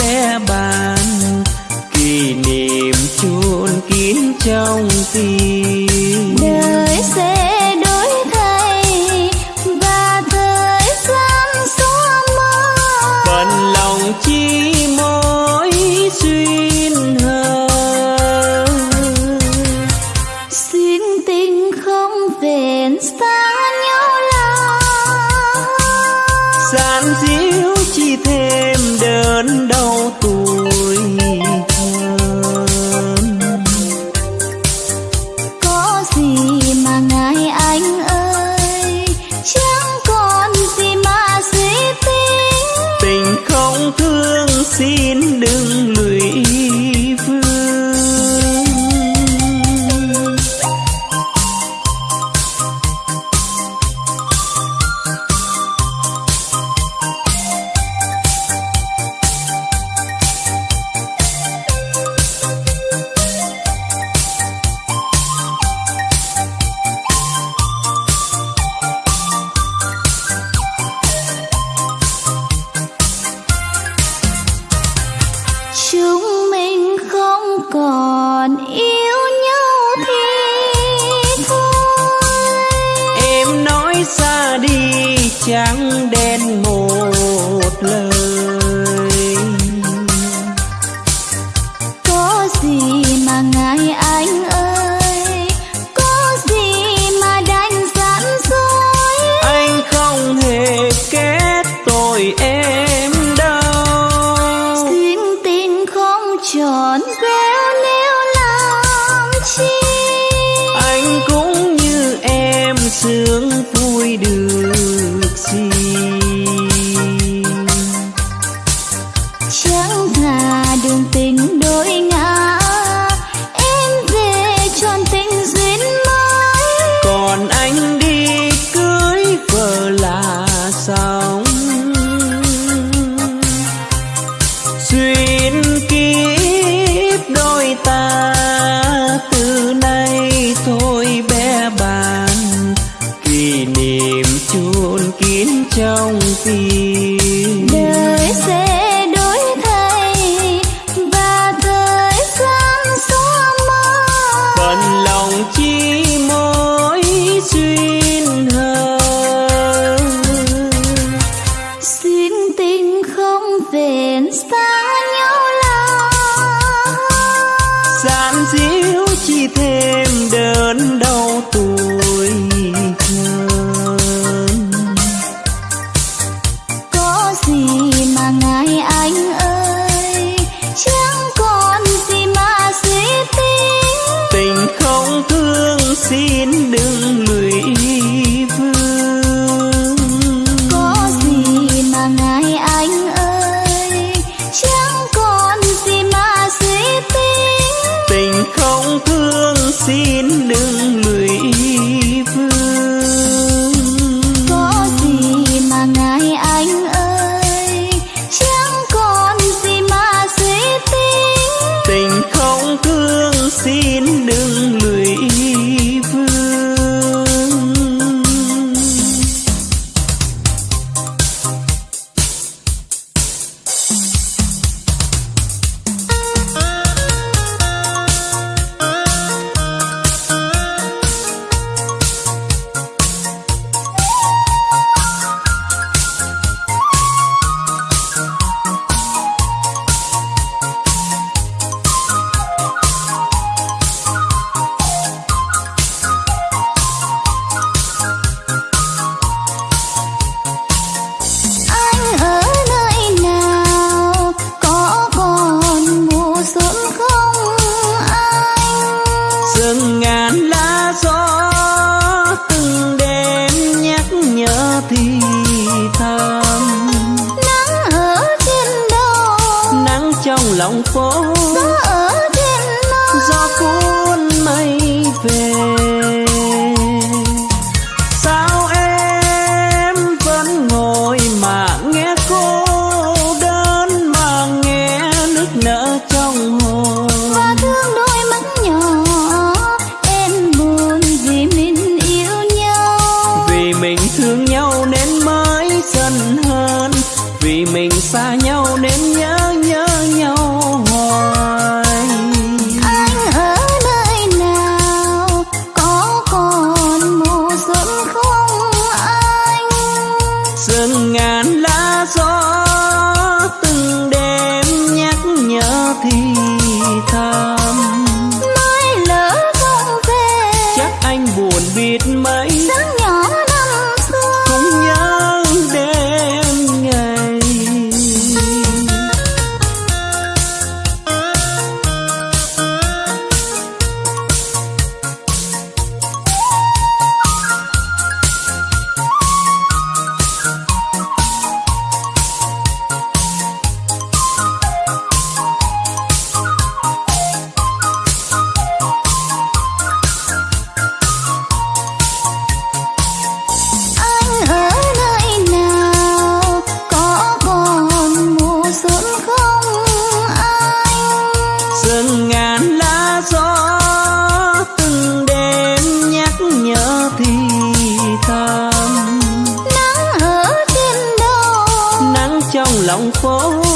bé bàn. Kỷ niệm chôn kín trong trong phố.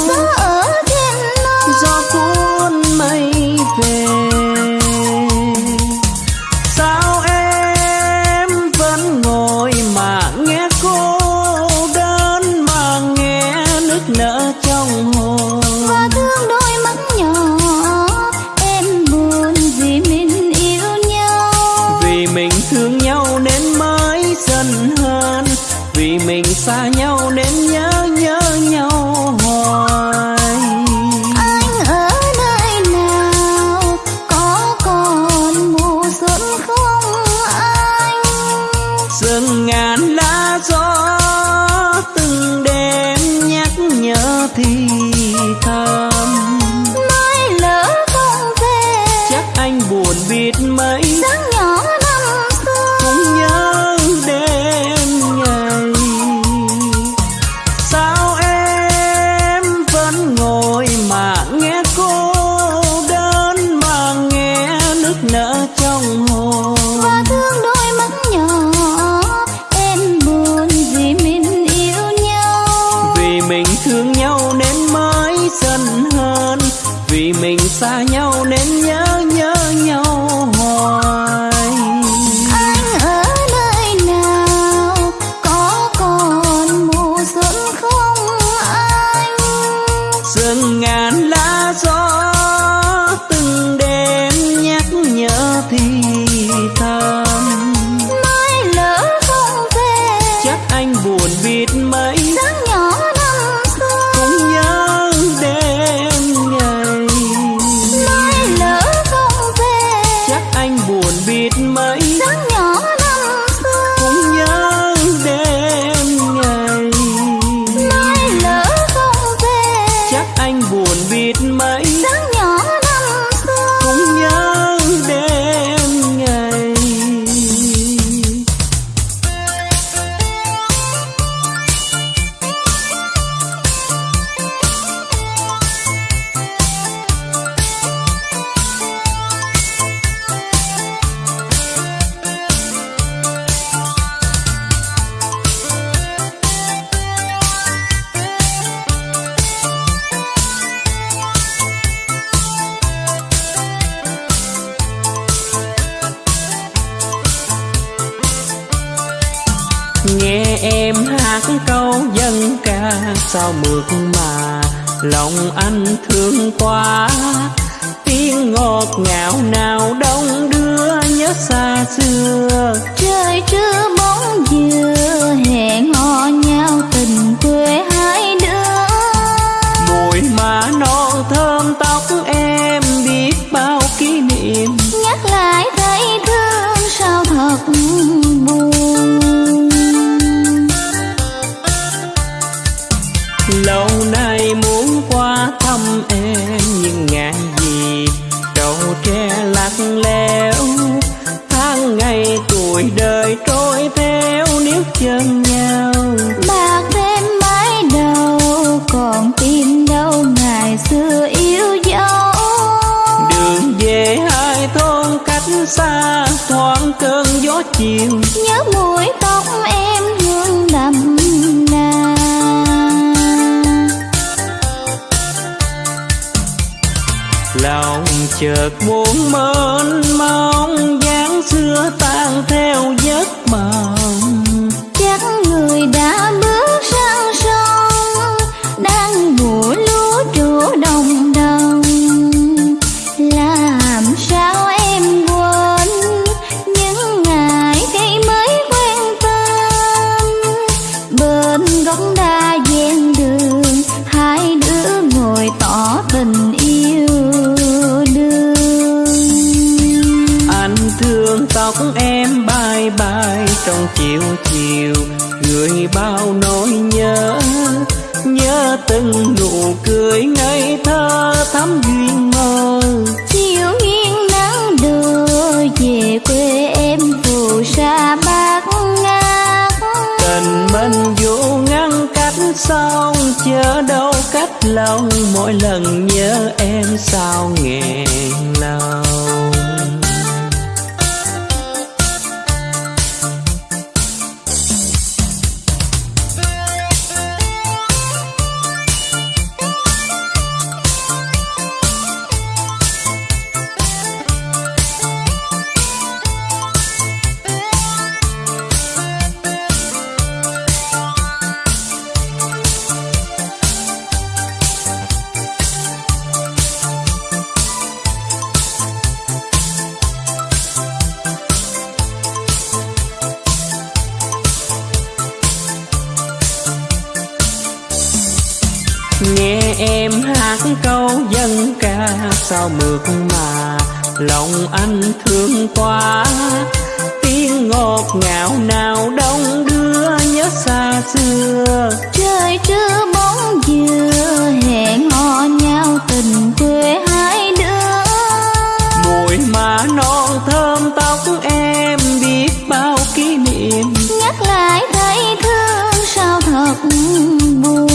bao nỗi nhớ. Nhớ từng nụ cười ngây thơ thắm duyên mơ. Chiều yên nắng đưa về quê em phù sa bát ngát. Tình mình vô ngăn cách sông chớ đâu cách lòng mỗi lần nhớ em sao nghẹn lòng mu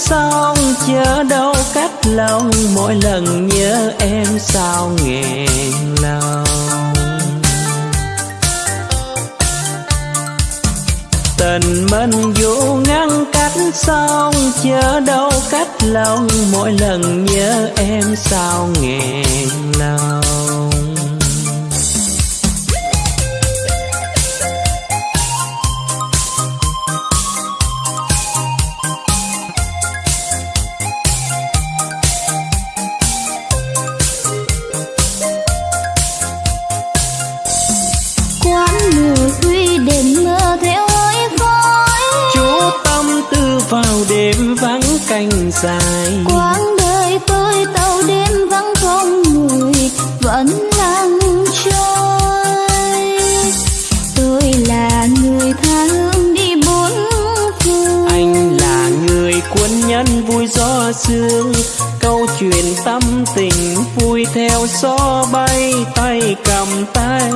xong chớ đâu cách lòng, mỗi lần nhớ em sao nghẹn lòng. Tình mình dù ngăn cách xong chớ đâu cách lòng, mỗi lần nhớ em sao nghẹn lòng. sương câu chuyện tâm tình vui theo gió bay tay cầm tay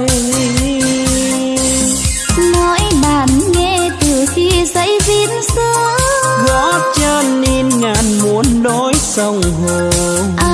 nói bạn nghe từ khi giấy viết sớm gót chân in ngàn muốn đối sông hồ à.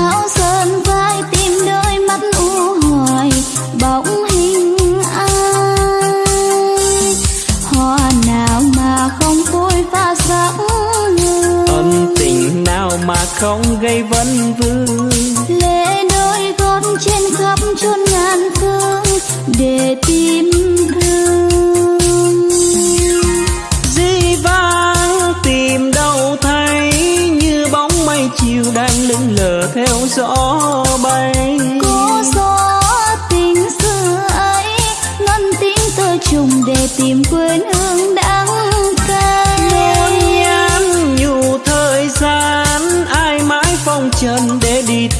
không gây vấn vương. Lễ đôi gót trên khắp chốn ngàn phương để tìm thương. Dĩ vãng tìm đâu thấy như bóng mây chiều đang lững lờ theo gió bay. Cô gió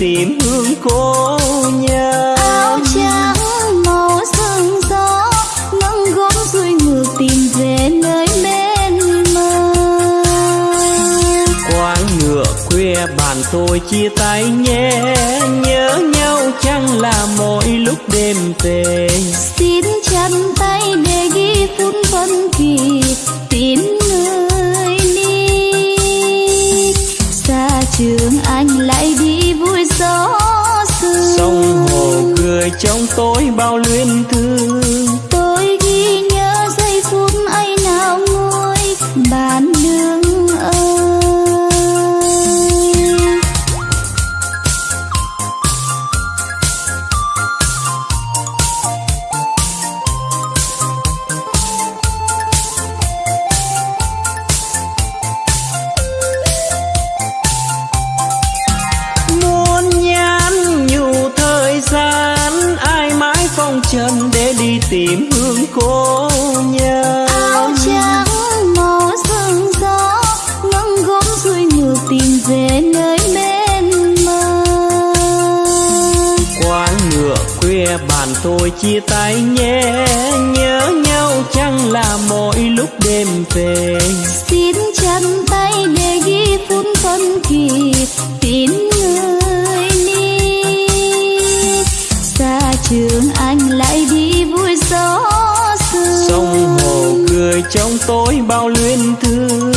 tìm hương cô nhân áo trắng màu sương gió nâng gót xuôi ngược tìm về nơi bên mơ. Quán ngựa khuya bàn tôi chia tay nhé nhớ nhau chẳng là mỗi lúc đêm về. Xin chăn tay để ghi phút phân kỳ tin trong tôi bao luyến thương. chân để đi tìm hương cô nhân áo trắng màu sương gió ngân gốm xuôi ngược tìm về nơi bên mơ. Quán ngựa khuya bàn tôi chia tay nhé nhớ nhau chẳng là mỗi lúc đêm về. Trong tối bao luyến thương.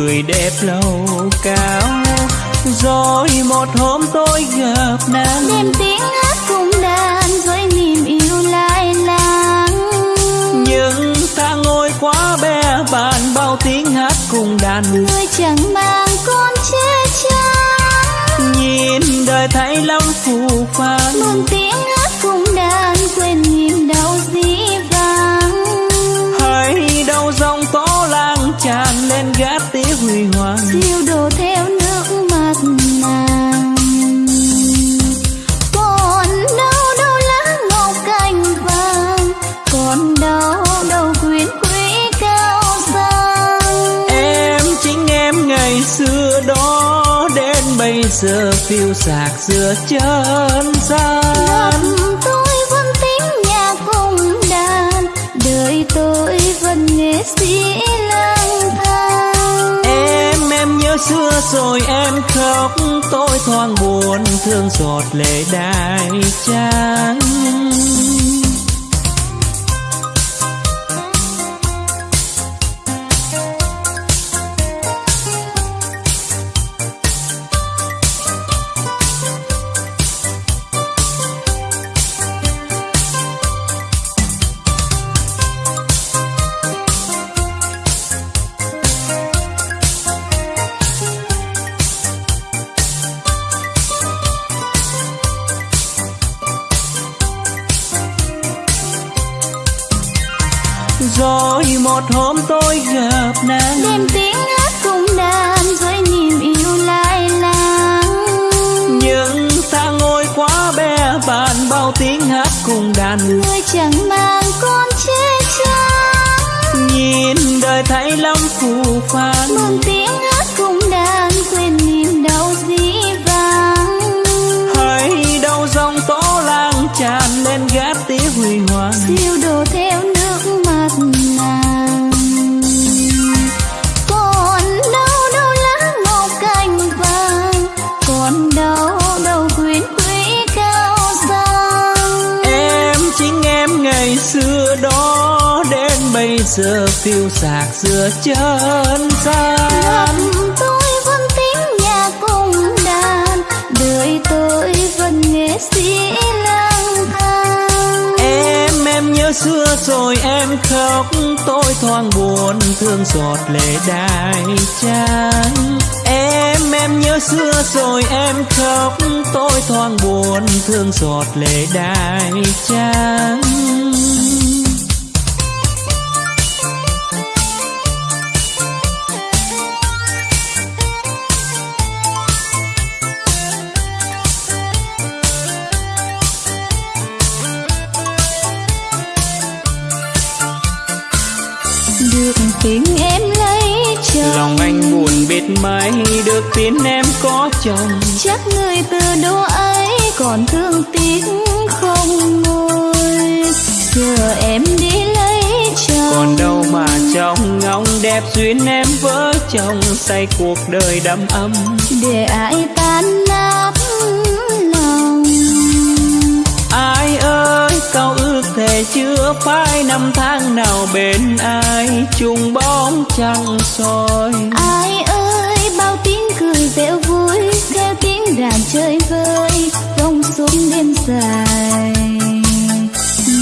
Người đẹp lâu cao rồi một hôm tôi gặp nàng. Đêm tiếng hát cùng đàn với niềm yêu lai láng nhưng ta ngồi quá bé bàn bao tiếng hát cùng đàn. Người chẳng mang con che chắn nhìn đời thấy lòng phù phàng. Mừng tiếng hát cùng đàn quên niềm siêu đồ theo nước mắt nàng. Còn đâu đâu lá ngọc cành vàng còn đâu đâu quyến quý cao sang. Em chính em ngày xưa đó đến bây giờ phiêu sạc giữa chân gian tôi vẫn tiếng nhạc cùng đàn đời tôi vẫn nghệ sĩ xưa rồi em khóc tôi thoáng buồn thương giọt lệ đai trắng. Giữa chân gian. Tôi vẫn tiếng nhạc cùng đàn đời tôi vẫn nghệ sĩ lang thang. Em em nhớ xưa rồi em khóc tôi thoáng buồn thương giọt lệ đai trắng em em nhớ xưa rồi em khóc tôi thoáng buồn thương giọt lệ đai trắng tình em lấy chồng. Lòng anh buồn biết mấy được tin em có chồng. Chắc người từ đó ấy còn thương tiếc không nguôi giờ em đi lấy chồng. Còn đâu mà trong ngóng đẹp duyên em vỡ chồng. Say cuộc đời đắm ấm. Để ai tan chưa phải năm tháng nào bên ai chung bóng trăng soi. Ai ơi bao tiếng cười reo vui theo tiếng đàn chơi vơi rong xuống đêm dài.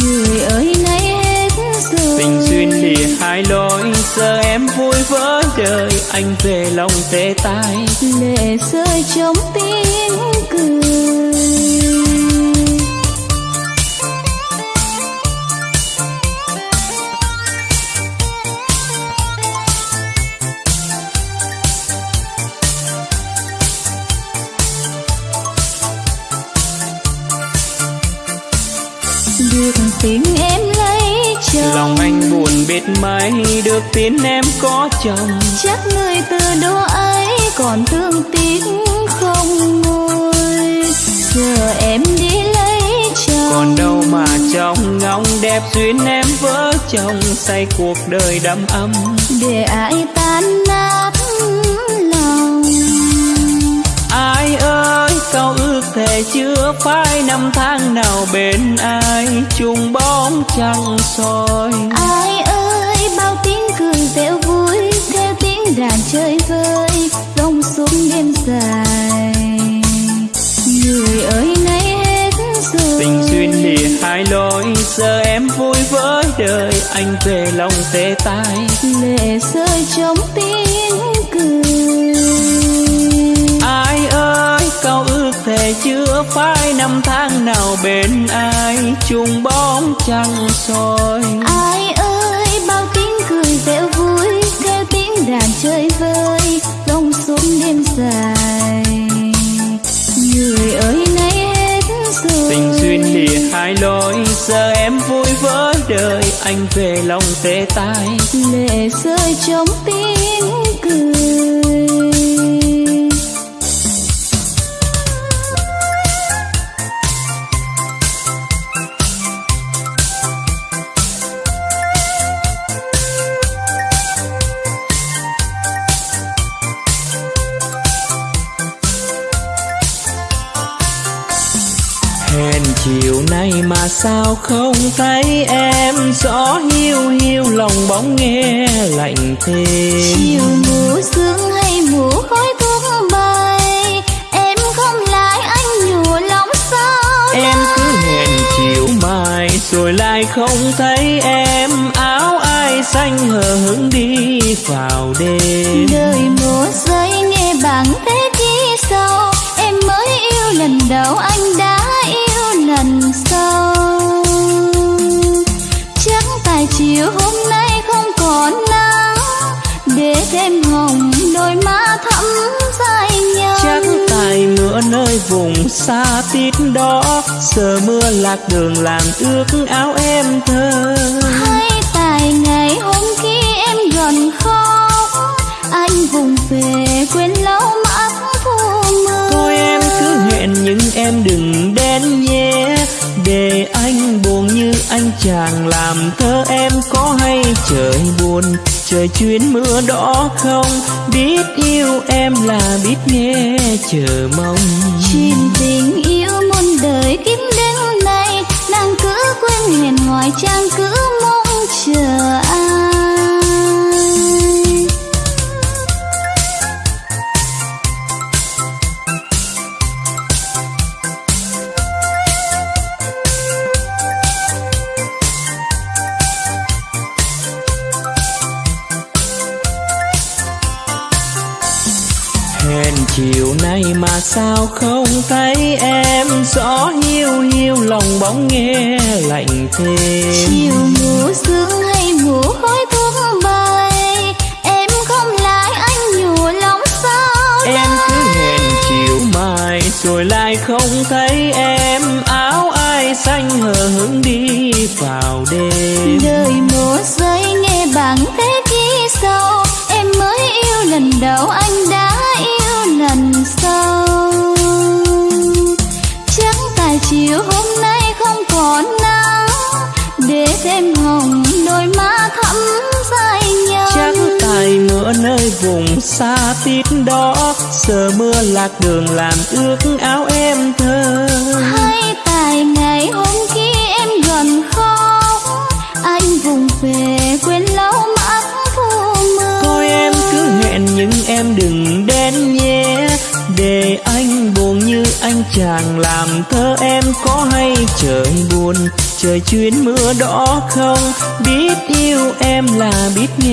Người ơi nay hết rồi. Tình duyên lìa hai lối giờ em vui với đời anh về lòng tê tái. Lệ rơi trong tiếng cười được tình em lấy chồng. Lòng anh buồn biết mấy được tin em có chồng. Chắc người từ đó ấy còn thương tiếc không nguôi. Giờ em đi lấy chồng. Còn đâu mà trong ngóng đẹp duyên em vỡ chồng. Say cuộc đời đắm ấm. Để ai tan thề chưa phải năm tháng nào bên ai chung bóng trăng soi. Ai ơi bao tiếng cười reo vui theo tiếng đàn chơi vơi rong xuống đêm dài. Người ơi nay hết rồi. Tình duyên lìa hai lối giờ em vui với đời anh về lòng tê tái. Lệ rơi trong tiếng phải năm tháng nào bên ai chung bóng trăng soi? Ai ơi bao tiếng cười reo vui theo tiếng đàn chơi vơi rong xuống đêm dài. Người ơi nay hết rồi. Tình duyên lìa hai lối giờ em vui với đời anh về lòng tê tái. Lệ rơi trong tiếng cười sao không thấy em? Gió hiu hiu lòng bóng nghe lạnh thêm. Chiều mùa sương hay mùa khói thuốc bay em không lại anh nhủ lòng sao em cứ hẹn chiều mai rồi lại không thấy em. Áo ai xanh hờ hững đi vào đêm. Đời mùa rơi nghe bằng thế chi sâu em mới yêu lần đầu anh đã thêm hồng đôi má thắm dài nhau. Chắc tại mưa nơi vùng xa tít đó giờ mưa lạc đường làm ước áo em thơ. Hay tại ngày hôm khi em gần khóc anh vùng về quên lâu mắt thu mưa. Thôi em cứ hẹn nhưng em đừng đến nhé để anh buồn như anh chàng làm thơ em có hay trời buồn trời chuyến mưa đó không? Biết yêu em là biết nghe, chờ mong. Chuyện tình yêu muôn đời kiếp đến nay, Nàng cứ quên hẹn ngoài trang cứ mong chờ.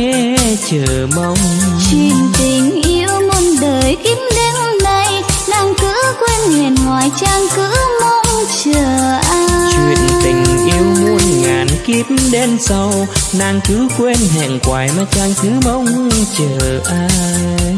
Nghe chờ mong. Chuyện tình yêu muôn đời kiếp đến nay nàng cứ quên hẹn hỏi chàng cứ mong chờ ai. Chuyện tình yêu muôn ngàn kiếp đến sau nàng cứ quên hẹn hoài mà chàng cứ mong chờ ai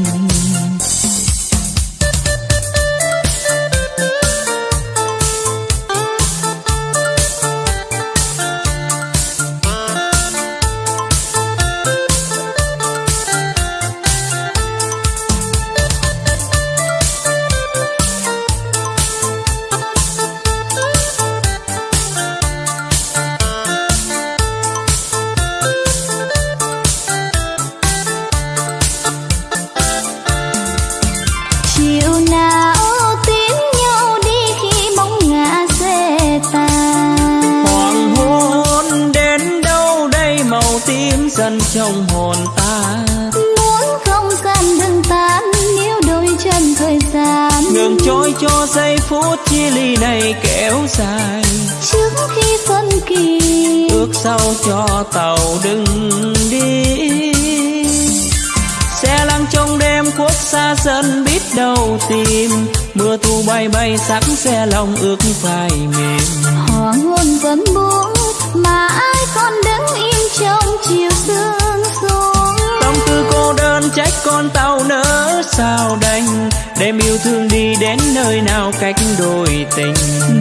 trách con tàu nỡ sao đành? Đêm yêu thương đi đến nơi nào cách đôi tình?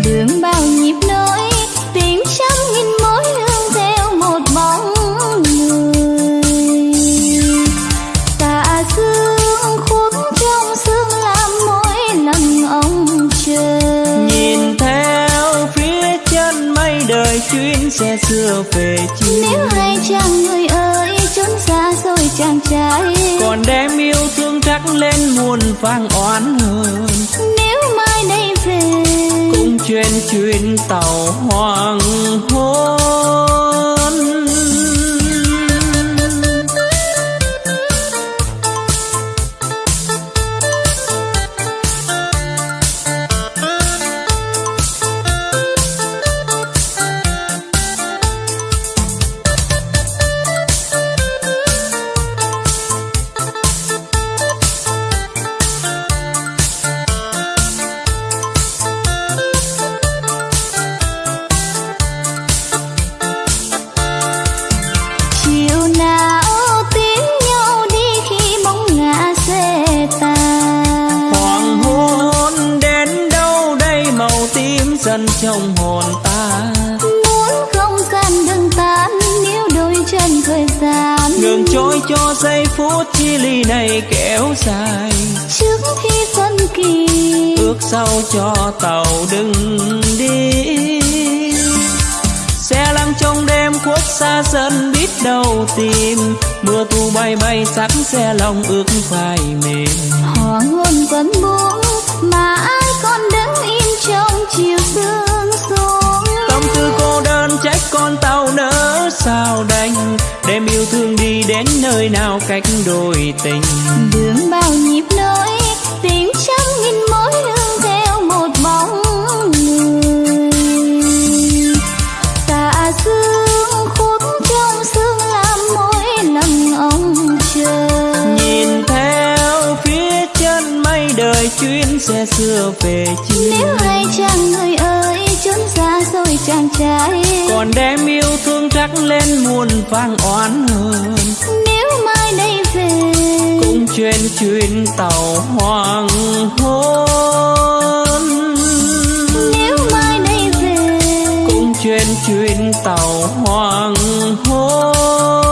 Đường bao nhịp nỗi tìm trăm nghìn mối hương theo một bóng người. Tà dương khuất trong sương làm mỗi lần ông chờ nhìn theo phía chân mây đời chuyến xe xưa về chiều nếu hay chàng người lên muôn vang oán hờn. Nếu mai đây về cũng chuyên chuyến tàu hoàng hôn dài. Trước khi phân kỳ ước sau cho tàu đừng đi. Xe lăn trong đêm khuất xa dần biết đâu tìm. Mưa thu bay bay sắc xe lòng ước phai mềm. Hoàng hôn vẫn buông mà ai còn đứng im trong chiều sương xuống. Tâm tư cô đơn trách con tàu nỡ sao đành đem yêu thương đi đến nơi nào cách đôi tình? Đường bao nhịp nỗi tình trăm nghìn mối đời chuyến xe xưa về chiều nếu hay chàng người ơi trốn xa rồi chàng trai. Còn đem yêu thương trắc lên muôn vang oán hờn. Nếu mai đây về cũng chuyên chuyến tàu hoàng hôn. Nếu mai đây về cũng chuyên chuyến tàu hoàng hôn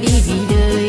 đi vì đời.